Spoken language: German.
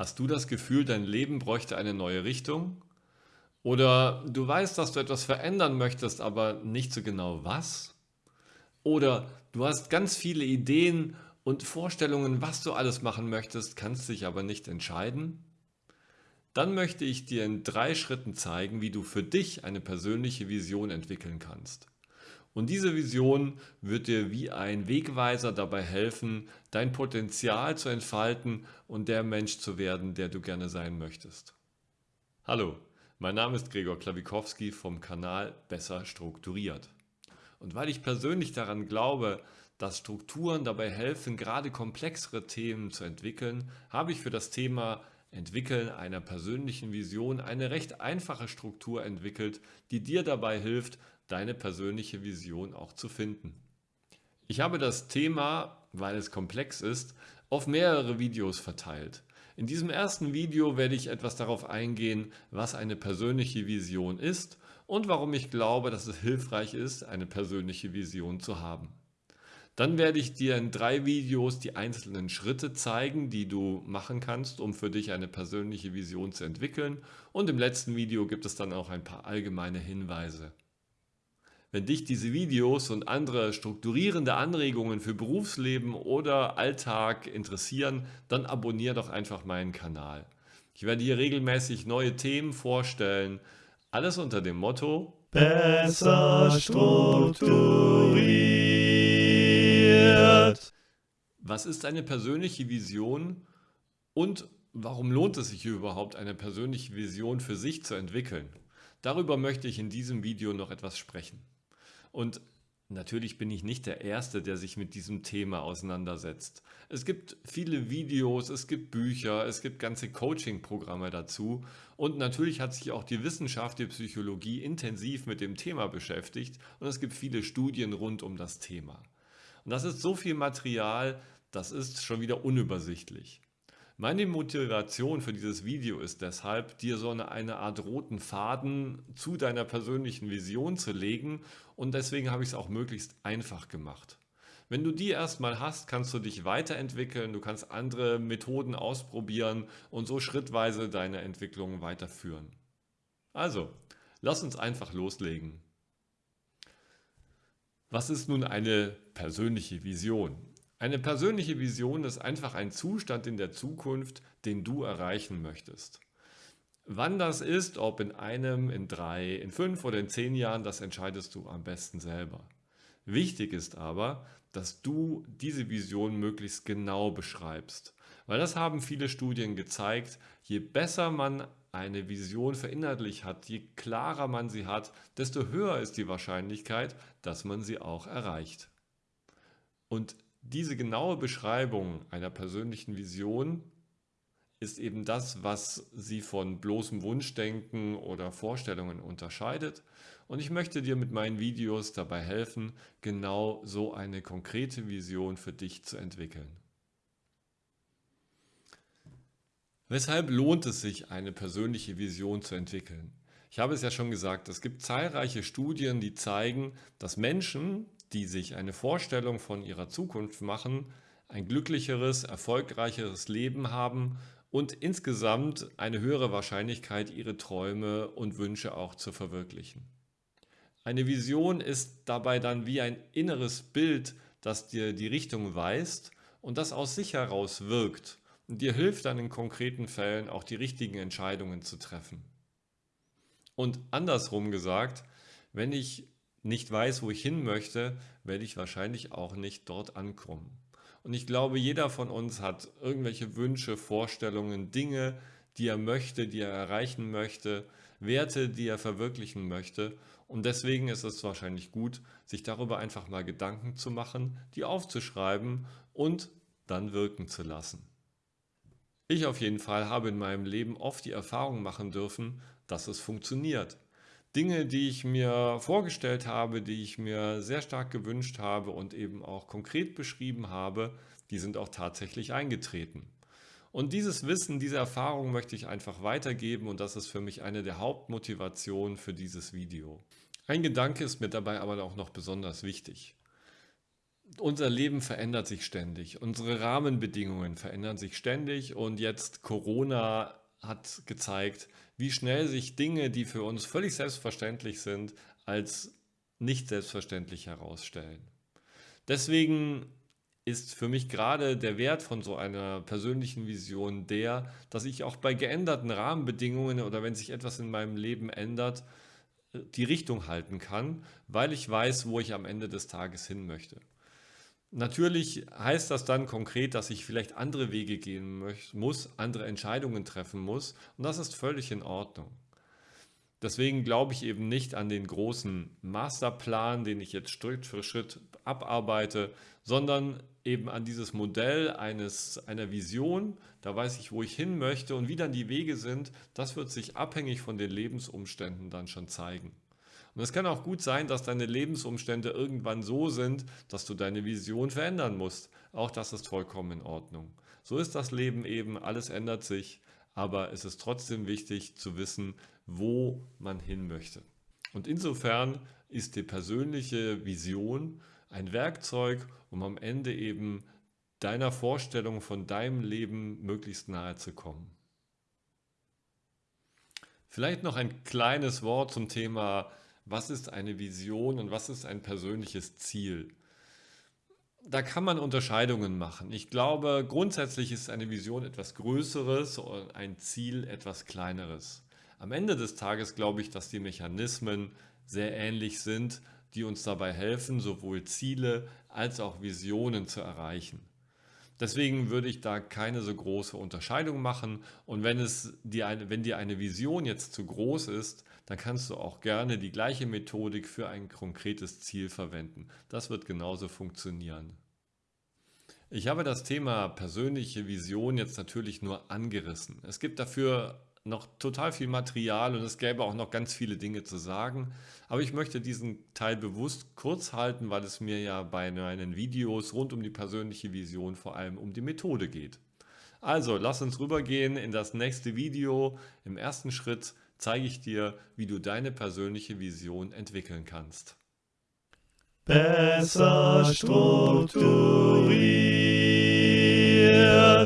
Hast du das Gefühl, dein Leben bräuchte eine neue Richtung? Oder du weißt, dass du etwas verändern möchtest, aber nicht so genau was? Oder du hast ganz viele Ideen und Vorstellungen, was du alles machen möchtest, kannst dich aber nicht entscheiden? Dann möchte ich dir in drei Schritten zeigen, wie du für dich eine persönliche Vision entwickeln kannst. Und diese Vision wird dir wie ein Wegweiser dabei helfen, dein Potenzial zu entfalten und der Mensch zu werden, der du gerne sein möchtest. Hallo, mein Name ist Gregor Klawikowski vom Kanal Besser Strukturiert. Und weil ich persönlich daran glaube, dass Strukturen dabei helfen, gerade komplexere Themen zu entwickeln, habe ich für das Thema Entwickeln einer persönlichen Vision eine recht einfache Struktur entwickelt, die dir dabei hilft, deine persönliche Vision auch zu finden. Ich habe das Thema, weil es komplex ist, auf mehrere Videos verteilt. In diesem ersten Video werde ich etwas darauf eingehen, was eine persönliche Vision ist und warum ich glaube, dass es hilfreich ist, eine persönliche Vision zu haben. Dann werde ich dir in drei Videos die einzelnen Schritte zeigen, die du machen kannst, um für dich eine persönliche Vision zu entwickeln. Und im letzten Video gibt es dann auch ein paar allgemeine Hinweise. Wenn dich diese Videos und andere strukturierende Anregungen für Berufsleben oder Alltag interessieren, dann abonniere doch einfach meinen Kanal. Ich werde hier regelmäßig neue Themen vorstellen, alles unter dem Motto Besser strukturiert. Was ist eine persönliche Vision und warum lohnt es sich überhaupt, eine persönliche Vision für sich zu entwickeln? Darüber möchte ich in diesem Video noch etwas sprechen. Und natürlich bin ich nicht der Erste, der sich mit diesem Thema auseinandersetzt. Es gibt viele Videos, es gibt Bücher, es gibt ganze Coaching-Programme dazu und natürlich hat sich auch die Wissenschaft, die Psychologie intensiv mit dem Thema beschäftigt und es gibt viele Studien rund um das Thema. Und das ist so viel Material, das ist schon wieder unübersichtlich. Meine Motivation für dieses Video ist deshalb, dir so eine, Art roten Faden zu deiner persönlichen Vision zu legen und deswegen habe ich es auch möglichst einfach gemacht. Wenn du die erstmal hast, kannst du dich weiterentwickeln, du kannst andere Methoden ausprobieren und so schrittweise deine Entwicklung weiterführen. Also, lass uns einfach loslegen. Was ist nun eine persönliche Vision? Eine persönliche Vision ist einfach ein Zustand in der Zukunft, den du erreichen möchtest. Wann das ist, ob in einem, in drei, in fünf oder in zehn Jahren, das entscheidest du am besten selber. Wichtig ist aber, dass du diese Vision möglichst genau beschreibst. Weil das haben viele Studien gezeigt, je besser man eine Vision verinnerlicht hat, je klarer man sie hat, desto höher ist die Wahrscheinlichkeit, dass man sie auch erreicht. Und diese genaue Beschreibung einer persönlichen Vision ist eben das, was sie von bloßem Wunschdenken oder Vorstellungen unterscheidet. Und ich möchte dir mit meinen Videos dabei helfen, genau so eine konkrete Vision für dich zu entwickeln. Weshalb lohnt es sich, eine persönliche Vision zu entwickeln? Ich habe es ja schon gesagt, es gibt zahlreiche Studien, die zeigen, dass Menschen, die sich eine Vorstellung von ihrer Zukunft machen, ein glücklicheres, erfolgreicheres Leben haben und insgesamt eine höhere Wahrscheinlichkeit, ihre Träume und Wünsche auch zu verwirklichen. Eine Vision ist dabei dann wie ein inneres Bild, das dir die Richtung weist und das aus sich heraus wirkt und dir hilft dann in konkreten Fällen auch die richtigen Entscheidungen zu treffen. Und andersrum gesagt, wenn ich nicht weiß, wo ich hin möchte, werde ich wahrscheinlich auch nicht dort ankommen. Und ich glaube, jeder von uns hat irgendwelche Wünsche, Vorstellungen, Dinge, die er möchte, die er erreichen möchte, Werte, die er verwirklichen möchte. Und deswegen ist es wahrscheinlich gut, sich darüber einfach mal Gedanken zu machen, die aufzuschreiben und dann wirken zu lassen. Ich auf jeden Fall habe in meinem Leben oft die Erfahrung machen dürfen, dass es funktioniert. Dinge, die ich mir vorgestellt habe, die ich mir sehr stark gewünscht habe und eben auch konkret beschrieben habe, die sind auch tatsächlich eingetreten. Und dieses Wissen, diese Erfahrung möchte ich einfach weitergeben und das ist für mich eine der Hauptmotivationen für dieses Video. Ein Gedanke ist mir dabei aber auch noch besonders wichtig. unser Leben verändert sich ständig. Unsere Rahmenbedingungen verändern sich ständig und jetzt Corona hat gezeigt, wie schnell sich Dinge, die für uns völlig selbstverständlich sind, als nicht selbstverständlich herausstellen. Deswegen ist für mich gerade der Wert von so einer persönlichen Vision der, dass ich auch bei geänderten Rahmenbedingungen oder wenn sich etwas in meinem Leben ändert, die Richtung halten kann, weil ich weiß, wo ich am Ende des Tages hin möchte. Natürlich heißt das dann konkret, dass ich vielleicht andere Wege gehen muss, andere Entscheidungen treffen muss und das ist völlig in Ordnung. Deswegen glaube ich eben nicht an den großen Masterplan, den ich jetzt Schritt für Schritt abarbeite, sondern eben an dieses Modell eines, einer Vision. Da weiß ich, wo ich hin möchte und wie dann die Wege sind. Das wird sich abhängig von den Lebensumständen dann schon zeigen. Und es kann auch gut sein, dass deine Lebensumstände irgendwann so sind, dass du deine Vision verändern musst. Auch das ist vollkommen in Ordnung. So ist das Leben eben, alles ändert sich, aber es ist trotzdem wichtig zu wissen, wo man hin möchte. Und insofern ist die persönliche Vision ein Werkzeug, um am Ende eben deiner Vorstellung von deinem Leben möglichst nahe zu kommen. Vielleicht noch ein kleines Wort zum Thema was ist eine Vision und was ist ein persönliches Ziel. Da kann man Unterscheidungen machen. Ich glaube, grundsätzlich ist eine Vision etwas Größeres und ein Ziel etwas Kleineres. Am Ende des Tages glaube ich, dass die Mechanismen sehr ähnlich sind, die uns dabei helfen, sowohl Ziele als auch Visionen zu erreichen. Deswegen würde ich da keine so große Unterscheidung machen. Und wenn, es dir eine, wenn dir eine Vision jetzt zu groß ist, dann kannst du auch gerne die gleiche Methodik für ein konkretes Ziel verwenden. Das wird genauso funktionieren. Ich habe das Thema persönliche Vision jetzt natürlich nur angerissen. Es gibt dafür noch total viel Material und es gäbe auch noch ganz viele Dinge zu sagen. Aber ich möchte diesen Teil bewusst kurz halten, weil es mir ja bei meinen Videos rund um die persönliche Vision vor allem um die Methode geht. Also lass uns rübergehen in das nächste Video. Im ersten Schritt zeige ich dir, wie du deine persönliche Vision entwickeln kannst. Besser strukturiert.